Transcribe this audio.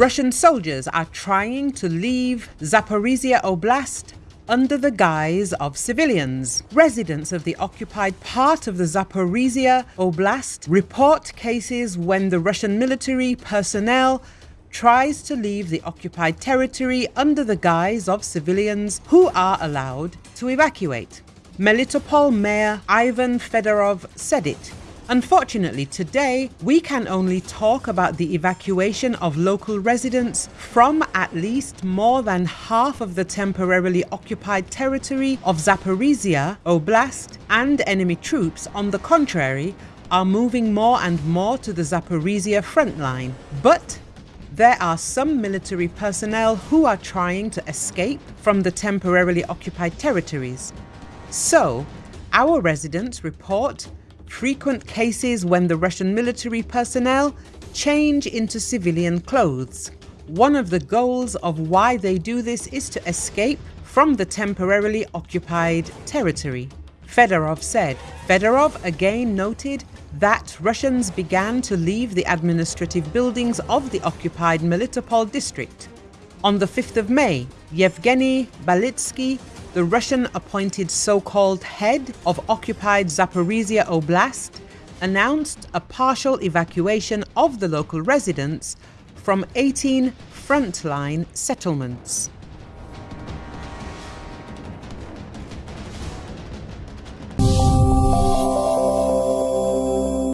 Russian soldiers are trying to leave Zaporizhia Oblast under the guise of civilians. Residents of the occupied part of the Zaporizhia Oblast report cases when the Russian military personnel tries to leave the occupied territory under the guise of civilians who are allowed to evacuate. Melitopol Mayor Ivan Fedorov said it Unfortunately, today we can only talk about the evacuation of local residents from at least more than half of the temporarily occupied territory of Zaporizhia Oblast, and enemy troops, on the contrary, are moving more and more to the Zaporizhia front line. But there are some military personnel who are trying to escape from the temporarily occupied territories. So, our residents report frequent cases when the Russian military personnel change into civilian clothes. One of the goals of why they do this is to escape from the temporarily occupied territory. Fedorov said. Fedorov again noted that Russians began to leave the administrative buildings of the occupied Melitopol district. On the 5th of May, Yevgeny Balitsky the Russian appointed so-called head of occupied Zaporizhia Oblast announced a partial evacuation of the local residents from 18 frontline settlements.